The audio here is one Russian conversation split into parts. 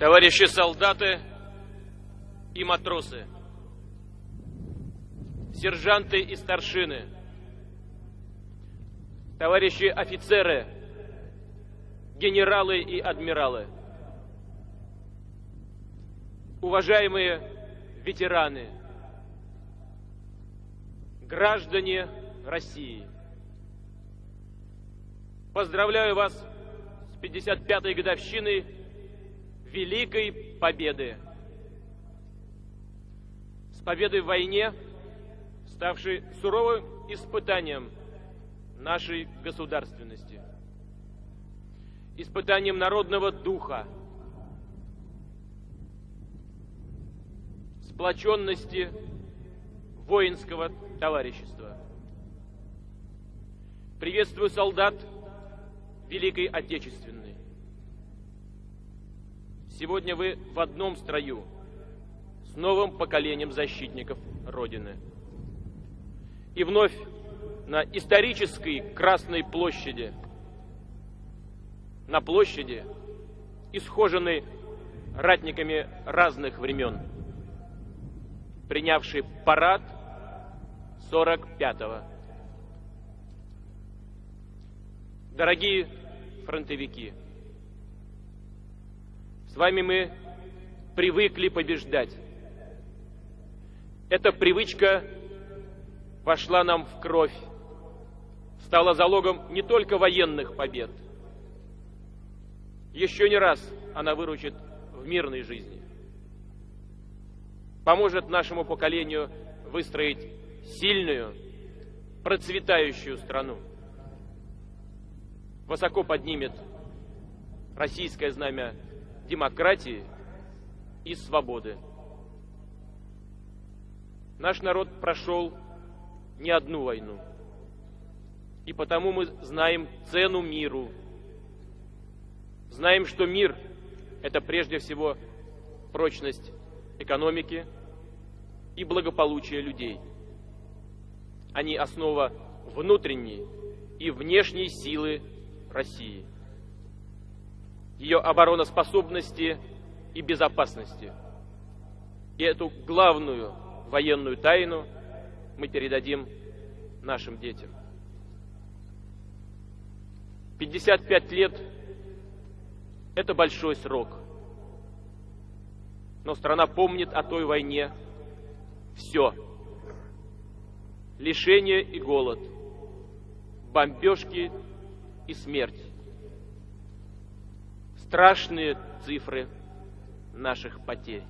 Товарищи солдаты и матросы, сержанты и старшины, товарищи офицеры, генералы и адмиралы, уважаемые ветераны, граждане России. Поздравляю вас с 55-й годовщиной Великой Победы. С победой в войне, ставшей суровым испытанием нашей государственности, испытанием народного духа, сплоченности воинского товарищества. Приветствую солдат Великой Отечественной. Сегодня вы в одном строю с новым поколением защитников Родины. И вновь на исторической Красной площади, на площади, исхоженной ратниками разных времен, принявший парад 45-го. Дорогие фронтовики, с вами мы привыкли побеждать. Эта привычка вошла нам в кровь, стала залогом не только военных побед. Еще не раз она выручит в мирной жизни. Поможет нашему поколению выстроить сильную, процветающую страну высоко поднимет российское знамя демократии и свободы. Наш народ прошел не одну войну, и потому мы знаем цену миру. Знаем, что мир – это прежде всего прочность экономики и благополучие людей. Они основа внутренней и внешней силы России, ее обороноспособности и безопасности. И эту главную военную тайну мы передадим нашим детям. 55 лет – это большой срок. Но страна помнит о той войне все. Лишение и голод, бомбежки и смерть. Страшные цифры наших потерь.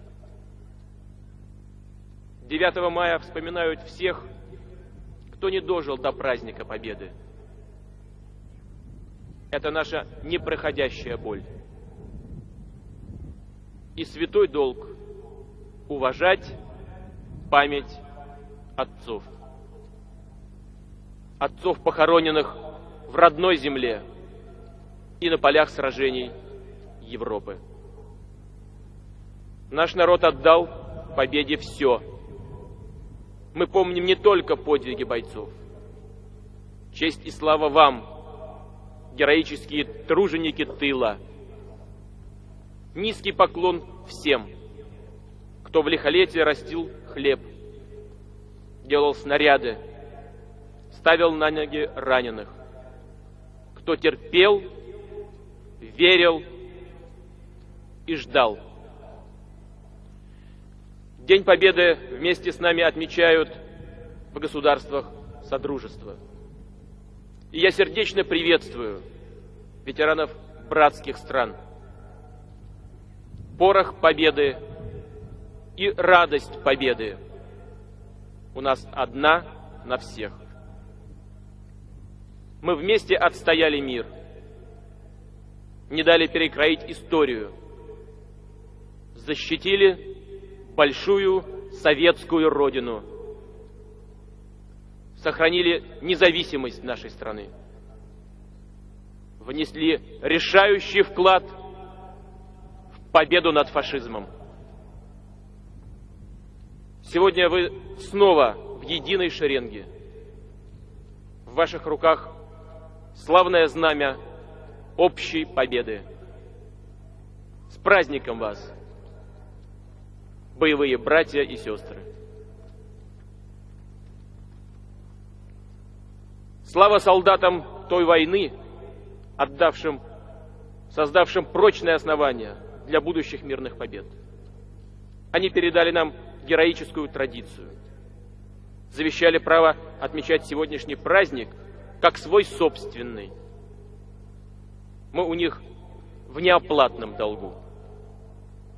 9 мая вспоминают всех, кто не дожил до праздника Победы. Это наша непроходящая боль. И святой долг – уважать память отцов. Отцов, похороненных в родной земле и на полях сражений Европы. Наш народ отдал победе все. Мы помним не только подвиги бойцов. Честь и слава вам, героические труженики тыла. Низкий поклон всем, кто в лихолетие растил хлеб, делал снаряды, ставил на ноги раненых, кто терпел, верил и ждал. День Победы вместе с нами отмечают в государствах Содружества. И я сердечно приветствую ветеранов братских стран. Порох победы и радость победы у нас одна на всех. Мы вместе отстояли мир, не дали перекроить историю, защитили большую советскую родину, сохранили независимость нашей страны, внесли решающий вклад в победу над фашизмом. Сегодня вы снова в единой шеренге. В ваших руках славное знамя общей победы. С праздником вас, боевые братья и сестры! Слава солдатам той войны, отдавшим, создавшим прочные основания для будущих мирных побед. Они передали нам героическую традицию, завещали право отмечать сегодняшний праздник как свой собственный. Мы у них в неоплатном долгу.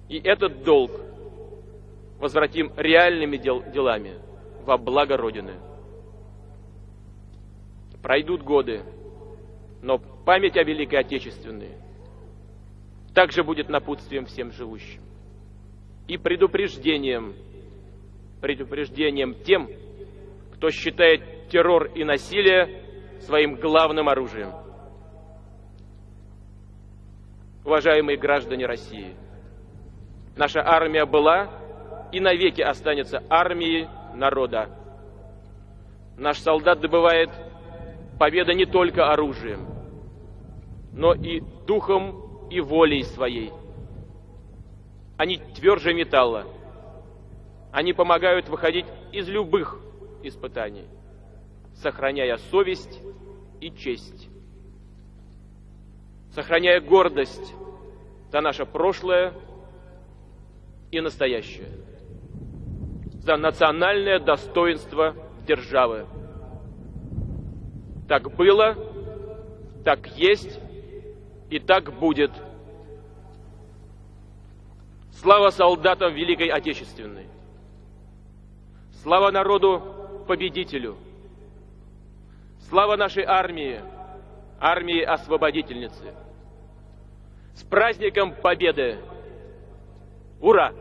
И этот долг возвратим реальными дел делами во благо Родины. Пройдут годы, но память о Великой Отечественной также будет напутствием всем живущим и предупреждением, предупреждением тем, кто считает террор и насилие своим главным оружием. Уважаемые граждане России, наша армия была и навеки останется армией народа. Наш солдат добывает победа не только оружием, но и духом и волей своей. Они тверже металла. Они помогают выходить из любых испытаний, сохраняя совесть и честь, сохраняя гордость за наше прошлое и настоящее, за национальное достоинство державы. Так было, так есть и так будет. Слава солдатам Великой Отечественной! Слава народу-победителю! Слава нашей армии, армии освободительницы! С праздником Победы! Ура!